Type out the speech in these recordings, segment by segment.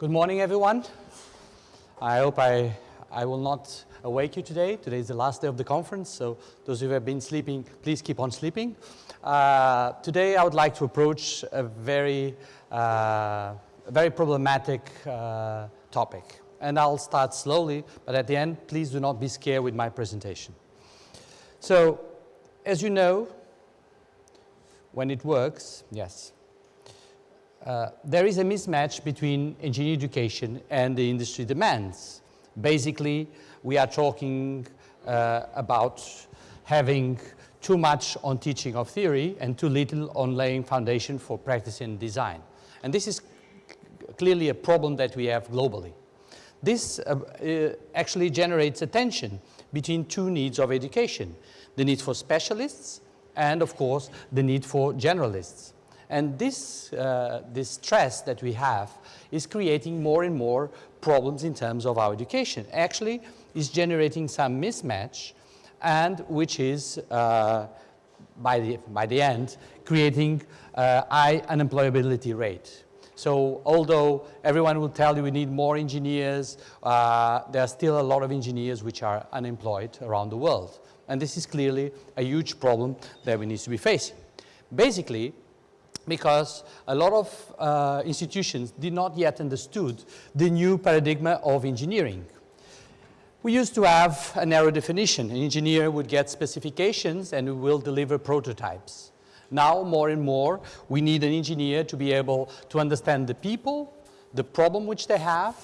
Good morning, everyone. I hope I, I will not awake you today. Today is the last day of the conference, so those who have been sleeping, please keep on sleeping. Uh, today I would like to approach a very, uh, very problematic uh, topic. And I'll start slowly, but at the end, please do not be scared with my presentation. So, as you know, when it works, yes, uh, there is a mismatch between engineering education and the industry demands. Basically, we are talking uh, about having too much on teaching of theory and too little on laying foundation for practice and design. And this is clearly a problem that we have globally. This uh, uh, actually generates a tension between two needs of education, the need for specialists and, of course, the need for generalists. And this, uh, this stress that we have is creating more and more problems in terms of our education. Actually, is generating some mismatch and which is, uh, by, the, by the end, creating uh, high unemployability rate. So although everyone will tell you we need more engineers, uh, there are still a lot of engineers which are unemployed around the world. And this is clearly a huge problem that we need to be facing. Basically, because a lot of uh, institutions did not yet understood the new paradigm of engineering. We used to have a narrow definition. An engineer would get specifications and will deliver prototypes. Now, more and more, we need an engineer to be able to understand the people, the problem which they have,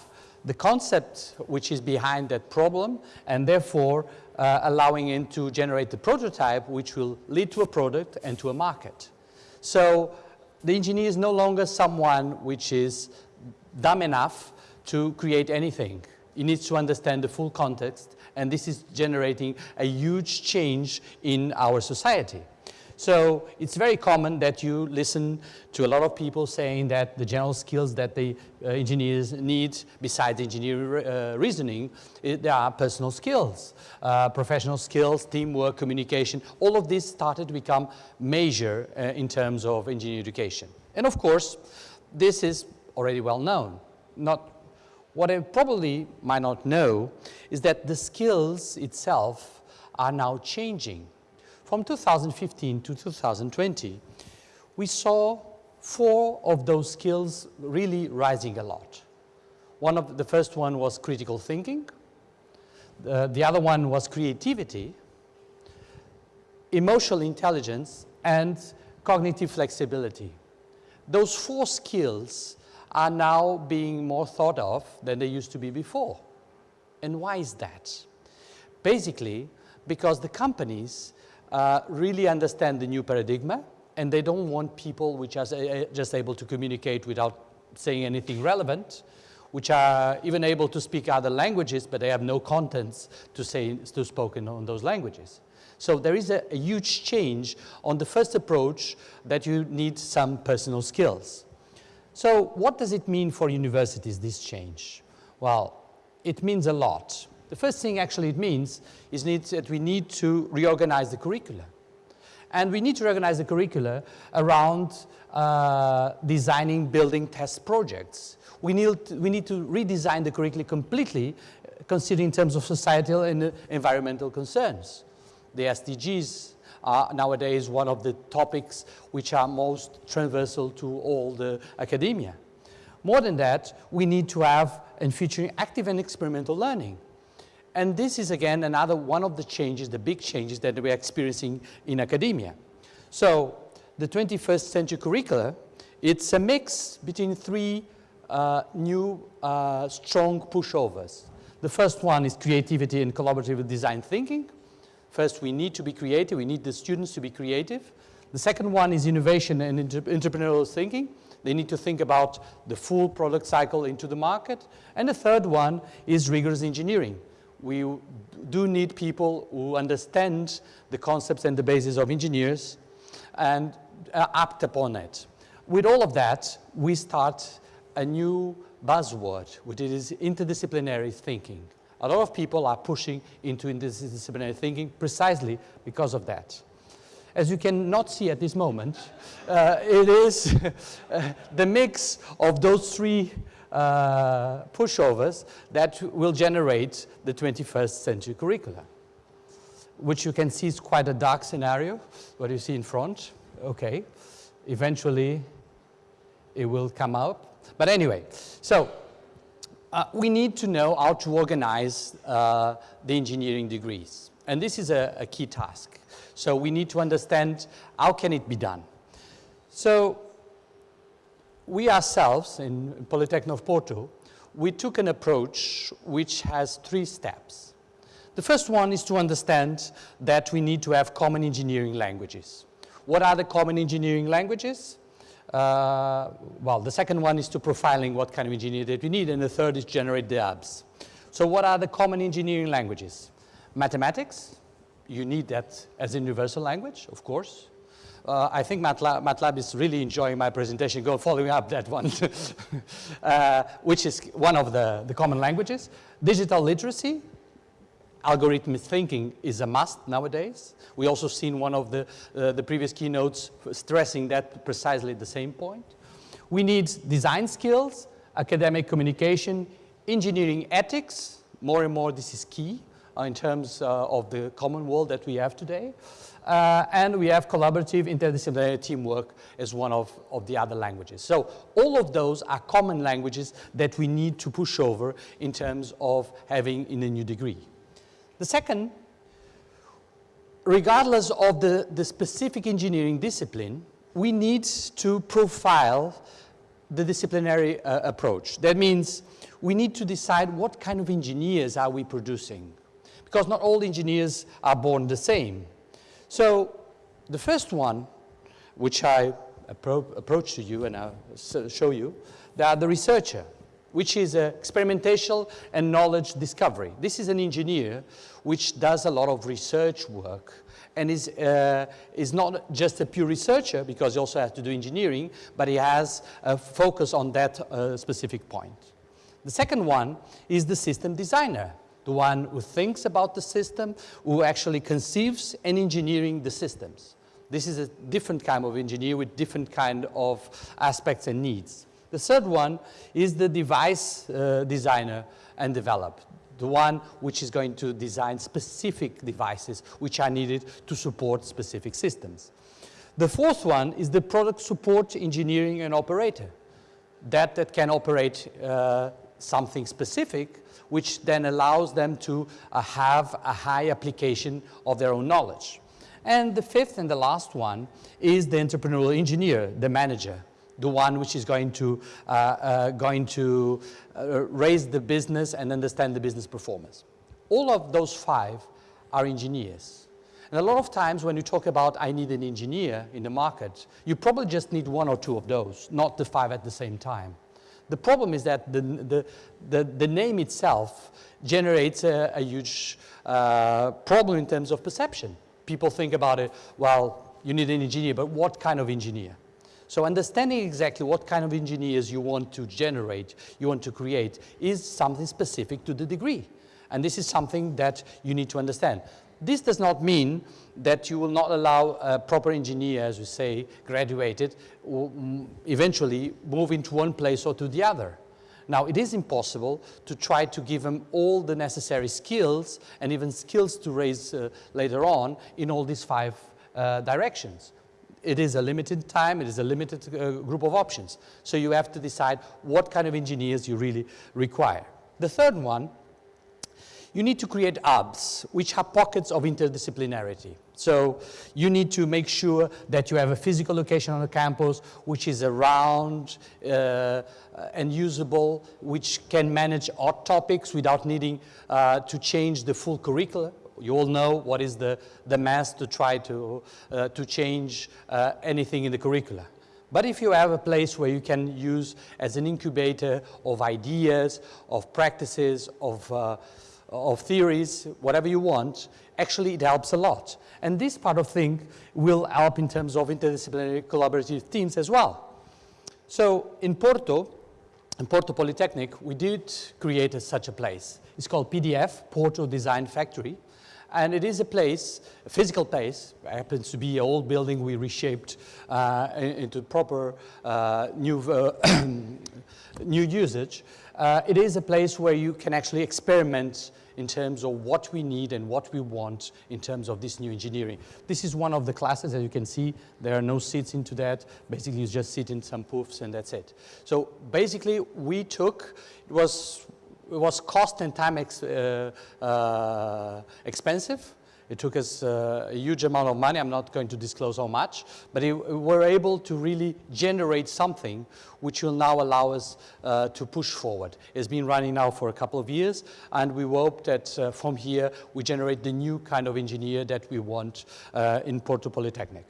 the concept which is behind that problem, and therefore uh, allowing him to generate the prototype which will lead to a product and to a market. So the engineer is no longer someone which is dumb enough to create anything. He needs to understand the full context, and this is generating a huge change in our society. So it's very common that you listen to a lot of people saying that the general skills that the uh, engineers need, besides engineering uh, reasoning, it, there are personal skills, uh, professional skills, teamwork, communication. All of this started to become major uh, in terms of engineering education. And of course, this is already well known. Not what I probably might not know is that the skills itself are now changing. From 2015 to 2020, we saw four of those skills really rising a lot. One of the first one was critical thinking. Uh, the other one was creativity, emotional intelligence, and cognitive flexibility. Those four skills are now being more thought of than they used to be before. And why is that? Basically, because the companies uh, really understand the new paradigm and they don't want people which are uh, just able to communicate without saying anything relevant, which are even able to speak other languages, but they have no contents to say to spoken on those languages. So there is a, a huge change on the first approach that you need some personal skills. So what does it mean for universities, this change? Well, it means a lot. The first thing actually it means is that we need to reorganize the curricula. And we need to organize the curricula around uh, designing, building test projects. We need, to, we need to redesign the curricula completely, considering in terms of societal and uh, environmental concerns. The SDGs are nowadays one of the topics which are most transversal to all the academia. More than that, we need to have and featuring active and experimental learning. And this is again another one of the changes, the big changes that we're experiencing in academia. So the 21st century curricula, it's a mix between three uh, new uh, strong pushovers. The first one is creativity and collaborative design thinking. First, we need to be creative. We need the students to be creative. The second one is innovation and entrepreneurial thinking. They need to think about the full product cycle into the market. And the third one is rigorous engineering. We do need people who understand the concepts and the basis of engineers and act upon it. With all of that, we start a new buzzword, which is interdisciplinary thinking. A lot of people are pushing into interdisciplinary thinking precisely because of that. As you cannot see at this moment, uh, it is uh, the mix of those three uh, pushovers that will generate the 21st century curricula, which you can see is quite a dark scenario, what you see in front. Okay, eventually it will come up. But anyway, so uh, we need to know how to organize uh, the engineering degrees. And this is a, a, key task. So we need to understand how can it be done. So we ourselves in Polytechnic of Porto, we took an approach which has three steps. The first one is to understand that we need to have common engineering languages. What are the common engineering languages? Uh, well, the second one is to profiling what kind of engineer that we need, and the third is generate the apps. So what are the common engineering languages? Mathematics, you need that as a universal language, of course. Uh, I think MATLAB, MATLAB, is really enjoying my presentation, go following up that one, uh, which is one of the, the common languages. Digital literacy, algorithmic thinking is a must nowadays. We also seen one of the, uh, the previous keynotes stressing that precisely the same point. We need design skills, academic communication, engineering ethics, more and more this is key in terms uh, of the common world that we have today. Uh, and we have collaborative interdisciplinary teamwork as one of, of the other languages. So all of those are common languages that we need to push over in terms of having in a new degree. The second, regardless of the, the specific engineering discipline, we need to profile the disciplinary uh, approach. That means we need to decide what kind of engineers are we producing because not all engineers are born the same. So the first one, which I appro approach to you and I'll show you, they are the researcher which is experimental and knowledge discovery. This is an engineer which does a lot of research work and is, uh, is not just a pure researcher because he also has to do engineering, but he has a focus on that uh, specific point. The second one is the system designer, the one who thinks about the system, who actually conceives and engineering the systems. This is a different kind of engineer with different kind of aspects and needs. The third one is the device uh, designer and developer, the one which is going to design specific devices which are needed to support specific systems. The fourth one is the product support engineering and operator, that, that can operate uh, something specific which then allows them to uh, have a high application of their own knowledge. And the fifth and the last one is the entrepreneurial engineer, the manager, the one which is going to, uh, uh, going to uh, raise the business and understand the business performance. All of those five are engineers. And a lot of times when you talk about I need an engineer in the market, you probably just need one or two of those, not the five at the same time. The problem is that the, the, the, the name itself generates a, a huge uh, problem in terms of perception. People think about it, well, you need an engineer, but what kind of engineer? So understanding exactly what kind of engineers you want to generate, you want to create, is something specific to the degree. And this is something that you need to understand. This does not mean that you will not allow a proper engineer, as we say, graduated, mm, eventually move into one place or to the other. Now, it is impossible to try to give them all the necessary skills and even skills to raise uh, later on in all these five uh, directions it is a limited time, it is a limited uh, group of options. So you have to decide what kind of engineers you really require. The third one, you need to create hubs, which are pockets of interdisciplinarity. So you need to make sure that you have a physical location on the campus which is around uh, and usable, which can manage odd topics without needing uh, to change the full curriculum you all know what is the, the mass to try to, uh, to change uh, anything in the curricula. But if you have a place where you can use as an incubator of ideas, of practices, of, uh, of theories, whatever you want, actually it helps a lot. And this part of thing will help in terms of interdisciplinary collaborative teams as well. So in Porto, in Porto Polytechnic, we did create a, such a place. It's called PDF, Porto Design Factory. And it is a place, a physical place, it happens to be an old building we reshaped uh, into proper uh, new, uh, new usage. Uh, it is a place where you can actually experiment in terms of what we need and what we want in terms of this new engineering. This is one of the classes, as you can see, there are no seats into that. Basically, you just sit in some poofs and that's it. So basically, we took, it was, it was cost and time ex, uh, uh, expensive, it took us uh, a huge amount of money. I'm not going to disclose how much, but it, we're able to really generate something which will now allow us uh, to push forward. It's been running now for a couple of years, and we hope that uh, from here we generate the new kind of engineer that we want uh, in Porto Polytechnic.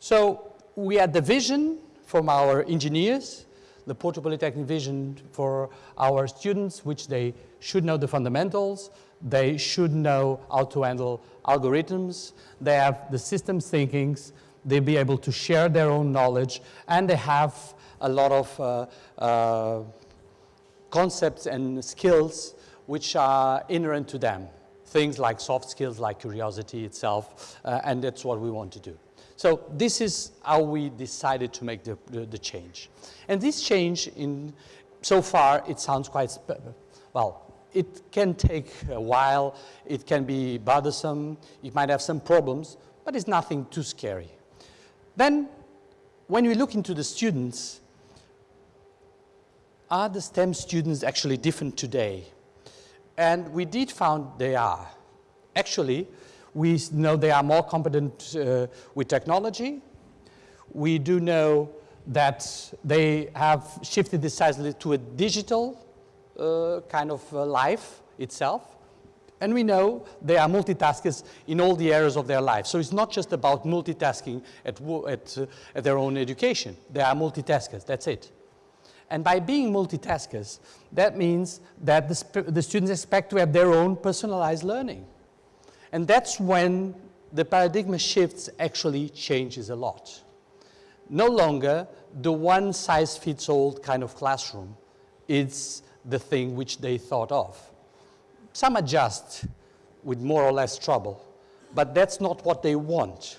So we had the vision from our engineers, the Porto Polytechnic vision for our students, which they should know the fundamentals, they should know how to handle algorithms. They have the systems thinkings. They'll be able to share their own knowledge. And they have a lot of uh, uh, concepts and skills which are inherent to them. Things like soft skills, like curiosity itself. Uh, and that's what we want to do. So this is how we decided to make the, the, the change. And this change, in so far, it sounds quite, well, it can take a while, it can be bothersome, it might have some problems, but it's nothing too scary. Then, when we look into the students, are the STEM students actually different today? And we did found they are. Actually, we know they are more competent uh, with technology. We do know that they have shifted decisively to a digital kind of uh, life itself. And we know they are multitaskers in all the areas of their life. So it's not just about multitasking at, at, uh, at their own education. They are multitaskers, that's it. And by being multitaskers, that means that the, the, students expect to have their own personalized learning. And that's when the paradigm shifts actually changes a lot. No longer the one size fits all kind of classroom. It's the thing which they thought of. Some adjust with more or less trouble, but that's not what they want.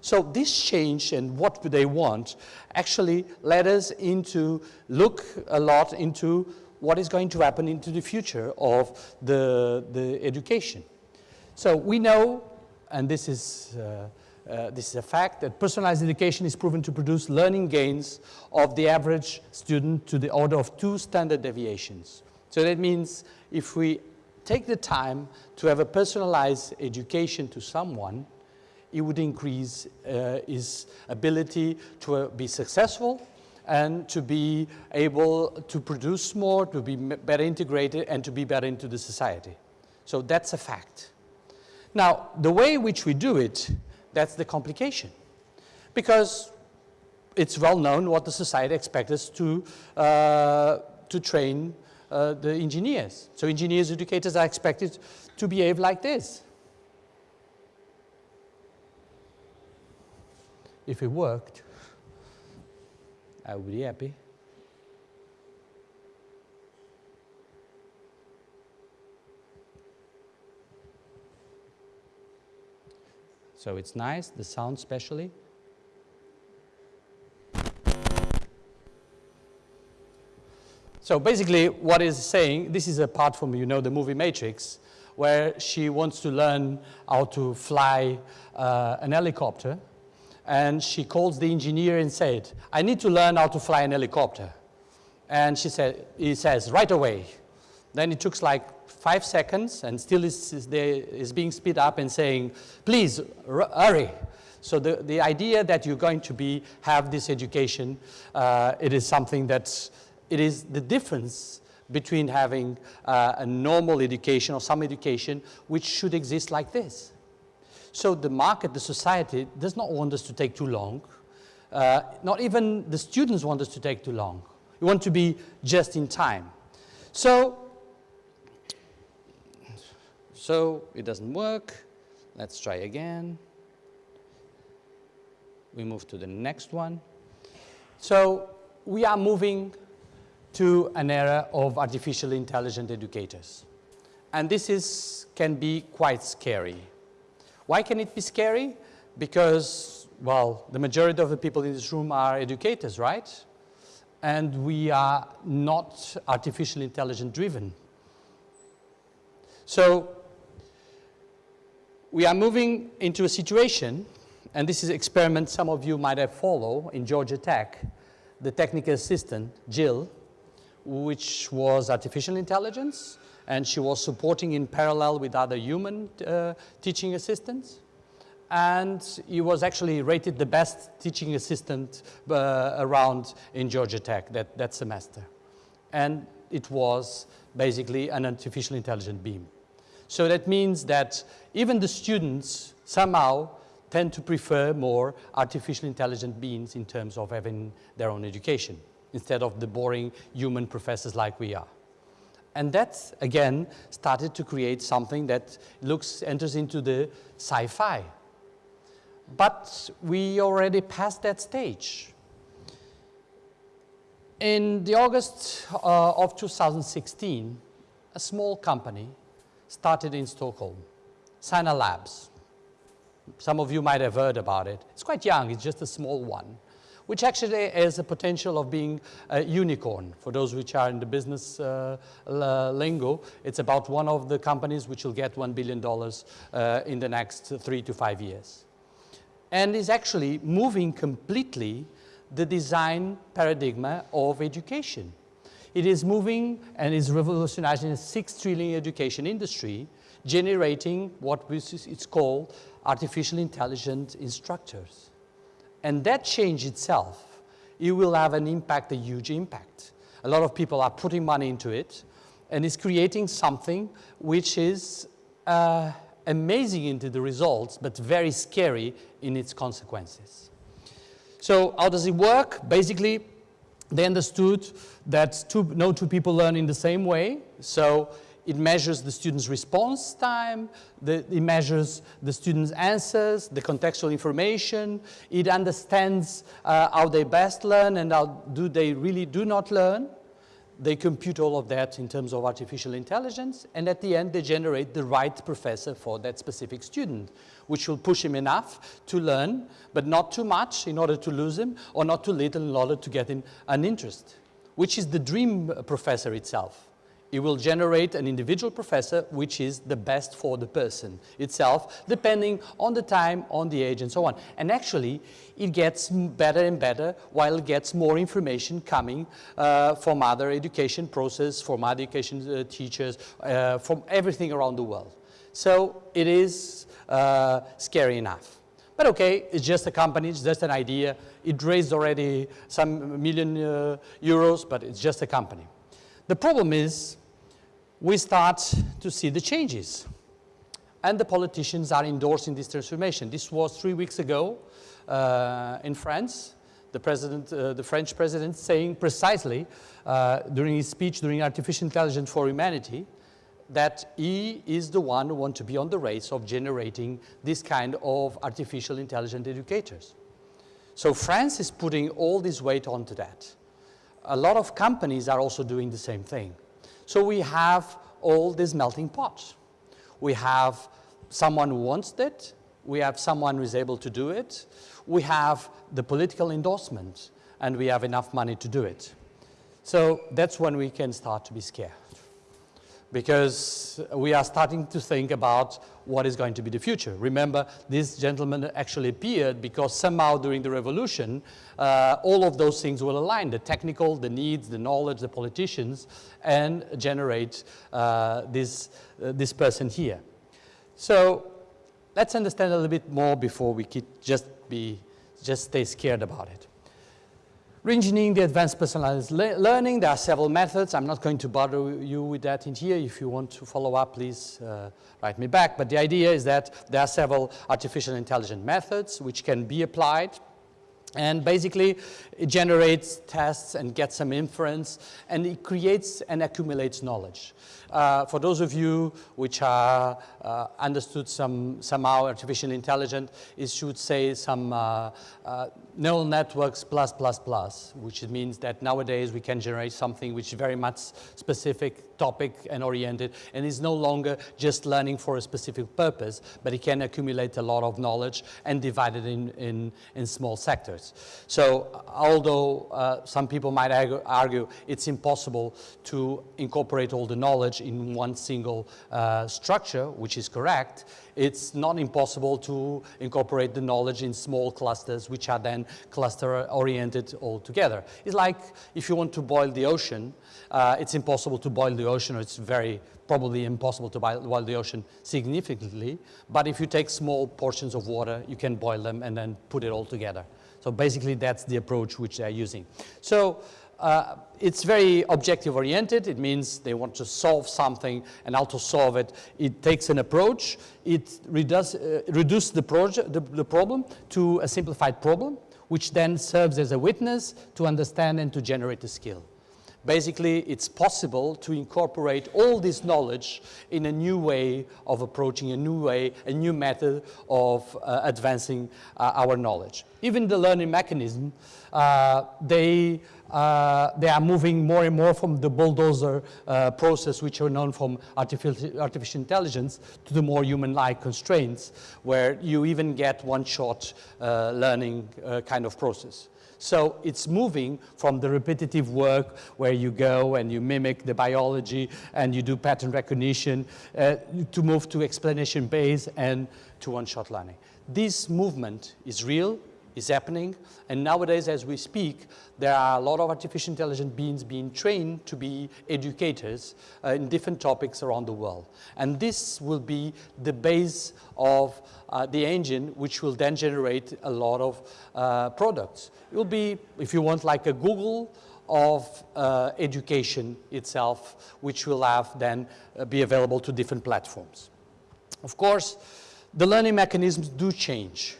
So this change and what do they want actually led us into look a lot into what is going to happen into the future of the, the education. So we know, and this is uh, uh, this is a fact that personalized education is proven to produce learning gains of the average student to the order of two standard deviations. So that means if we take the time to have a personalized education to someone, it would increase uh, his ability to uh, be successful and to be able to produce more, to be better integrated, and to be better into the society. So that's a fact. Now, the way in which we do it that's the complication. Because it's well known what the society expects us to, uh, to train uh, the engineers. So engineers, educators are expected to behave like this. If it worked, I would be happy. So it's nice, the sound especially. So basically what is saying, this is a part from, you know, the movie Matrix, where she wants to learn how to fly uh, an helicopter. And she calls the engineer and said, I need to learn how to fly an helicopter. And she said, he says, right away. Then it took like five seconds and still is, is, being speed up and saying, please hurry. So the, the idea that you're going to be, have this education, uh, it is something that's, it is the difference between having uh, a normal education or some education which should exist like this. So the market, the society does not want us to take too long. Uh, not even the students want us to take too long. We want to be just in time. So so it doesn't work. Let's try again. We move to the next one. So we are moving to an era of artificial intelligent educators. And this is, can be quite scary. Why can it be scary? Because, well, the majority of the people in this room are educators, right? And we are not artificial intelligence driven. So we are moving into a situation, and this is an experiment some of you might have followed in Georgia Tech, the technical assistant, Jill, which was artificial intelligence, and she was supporting in parallel with other human uh, teaching assistants. And he was actually rated the best teaching assistant uh, around in Georgia Tech that, that semester. And it was basically an artificial intelligent beam. So that means that even the students somehow tend to prefer more artificial intelligent beings in terms of having their own education instead of the boring human professors like we are. And that, again, started to create something that looks, enters into the sci-fi. But we already passed that stage. In the August uh, of 2016, a small company started in Stockholm, Sana Labs. Some of you might have heard about it. It's quite young, it's just a small one which actually has a potential of being a unicorn. For those which are in the business uh, lingo, it's about one of the companies which will get $1 billion uh, in the next three to five years. And is actually moving completely the design paradigm of education. It is moving and is revolutionizing a six trillion education industry, generating what is it's called artificial intelligent instructors. And that change itself, it will have an impact, a huge impact. A lot of people are putting money into it and it's creating something which is uh, amazing into the results, but very scary in its consequences. So how does it work? Basically, they understood that two, no two people learn in the same way. So it measures the student's response time, the, it measures the student's answers, the contextual information, it understands uh, how they best learn and how do they really do not learn. They compute all of that in terms of artificial intelligence, and at the end they generate the right professor for that specific student, which will push him enough to learn, but not too much in order to lose him, or not too little in order to get him an interest, which is the dream professor itself. It will generate an individual professor which is the best for the person itself, depending on the time, on the age, and so on. And actually, it gets better and better while it gets more information coming uh, from other education process, from other education uh, teachers, uh, from everything around the world. So it is uh, scary enough. But okay, it's just a company, it's just an idea. It raised already some million uh, euros, but it's just a company. The problem is we start to see the changes. And the politicians are endorsing this transformation. This was three weeks ago uh, in France, the, president, uh, the French president saying precisely uh, during his speech during Artificial Intelligence for Humanity that he is the one who wants to be on the race of generating this kind of artificial intelligent educators. So France is putting all this weight onto that. A lot of companies are also doing the same thing. So we have all these melting pots. We have someone who wants it, we have someone who is able to do it, we have the political endorsement, and we have enough money to do it. So that's when we can start to be scared because we are starting to think about what is going to be the future. Remember, this gentleman actually appeared because somehow during the revolution, uh, all of those things will align, the technical, the needs, the knowledge, the politicians, and generate uh, this, uh, this person here. So let's understand a little bit more before we just, be, just stay scared about it. Reengineering the advanced personalized le learning, there are several methods. I'm not going to bother you with that in here. If you want to follow up, please uh, write me back. But the idea is that there are several artificial intelligence methods which can be applied And basically, it generates tests and gets some inference, and it creates and accumulates knowledge. Uh, for those of you which are uh, understood some, somehow artificial intelligence, it should say some uh, uh, neural networks plus plus plus, which means that nowadays we can generate something which is very much specific, topic and oriented, and is no longer just learning for a specific purpose, but it can accumulate a lot of knowledge and divide it in, in, in small sectors. So although uh, some people might argue, argue, it's impossible to incorporate all the knowledge in one single uh, structure, which is correct, it's not impossible to incorporate the knowledge in small clusters, which are then cluster-oriented altogether. It's like if you want to boil the ocean, uh, it's impossible to boil the ocean, or it's very probably impossible to boil the ocean significantly, but if you take small portions of water, you can boil them and then put it all together. So basically, that's the approach which they're using. So uh, it's very objective oriented. It means they want to solve something and how to solve it. It takes an approach. It reduces uh, reduce the, the, the problem to a simplified problem, which then serves as a witness to understand and to generate a skill. Basically, it's possible to incorporate all this knowledge in a new way of approaching, a new way, a new method of uh, advancing uh, our knowledge. Even the learning mechanism, uh, they uh, they are moving more and more from the bulldozer uh, process, which are known from artificial, artificial intelligence, to the more human-like constraints, where you even get one-shot uh, learning uh, kind of process. So it's moving from the repetitive work where you go and you mimic the biology and you do pattern recognition uh, to move to explanation based and to one-shot learning. This movement is real, is happening. And nowadays, as we speak, there are a lot of artificial intelligence beings being trained to be educators uh, in different topics around the world. And this will be the base of uh, the engine, which will then generate a lot of uh, products. It will be, if you want, like a Google of uh, education itself, which will have then uh, be available to different platforms. Of course, the learning mechanisms do change.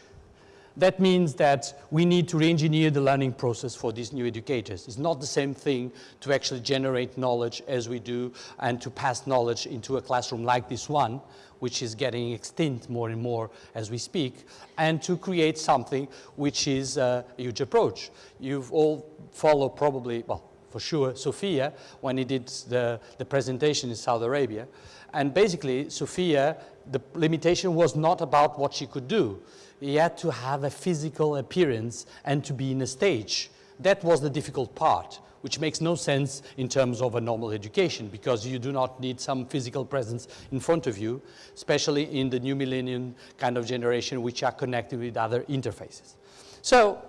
That means that we need to re-engineer the learning process for these new educators. It's not the same thing to actually generate knowledge as we do and to pass knowledge into a classroom like this one, which is getting extinct more and more as we speak, and to create something which is a huge approach. You've all followed probably, well, for sure, Sophia, when he did the, the presentation in Saudi Arabia. And basically, Sophia, the limitation was not about what she could do he had to have a physical appearance and to be in a stage. That was the difficult part, which makes no sense in terms of a normal education because you do not need some physical presence in front of you, especially in the new millennium kind of generation which are connected with other interfaces. So,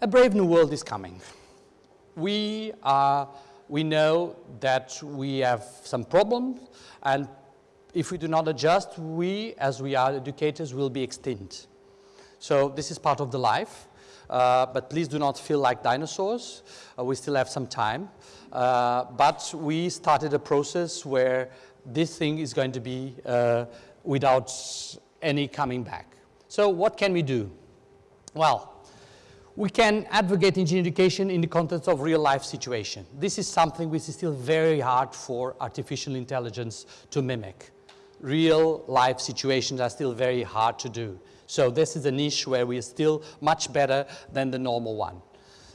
a brave new world is coming. We, are, we know that we have some problems and if we do not adjust, we, as we are educators, will be extinct. So this is part of the life. Uh, but please do not feel like dinosaurs. Uh, we still have some time. Uh, but we started a process where this thing is going to be uh, without any coming back. So what can we do? Well, we can advocate engineering education in the context of real life situation. This is something which is still very hard for artificial intelligence to mimic real life situations are still very hard to do. So this is a niche where we are still much better than the normal one.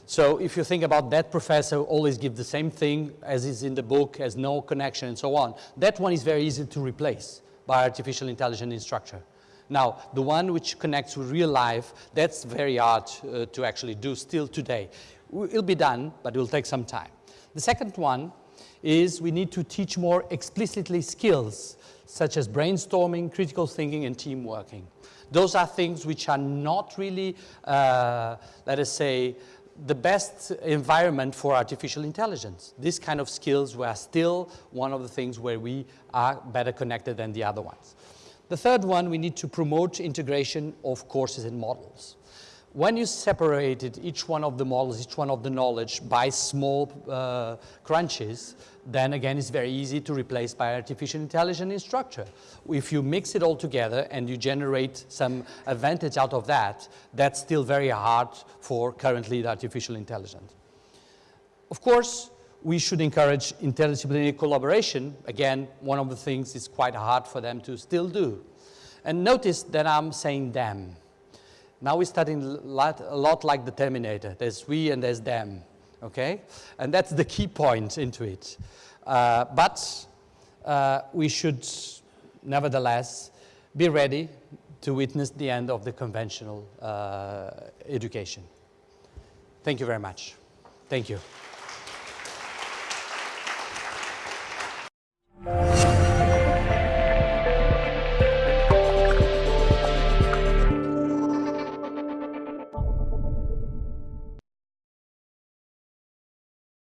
So if you think about that professor always give the same thing as is in the book, has no connection and so on, that one is very easy to replace by artificial intelligence instructor. Now, the one which connects with real life, that's very hard uh, to actually do still today. It'll be done, but it will take some time. The second one is we need to teach more explicitly skills such as brainstorming, critical thinking, and team working. Those are things which are not really, uh, let us say, the best environment for artificial intelligence. These kind of skills were still one of the things where we are better connected than the other ones. The third one, we need to promote integration of courses and models. When you separated each one of the models, each one of the knowledge by small uh, crunches, then again it's very easy to replace by artificial intelligence in structure. If you mix it all together and you generate some advantage out of that, that's still very hard for currently the artificial intelligence. Of course, we should encourage interdisciplinary collaboration. Again, one of the things is quite hard for them to still do. And notice that I'm saying them. Now we're studying lot, a lot like the Terminator. There's we and there's them, okay? And that's the key point into it. Uh, but uh, we should nevertheless be ready to witness the end of the conventional uh, education. Thank you very much. Thank you.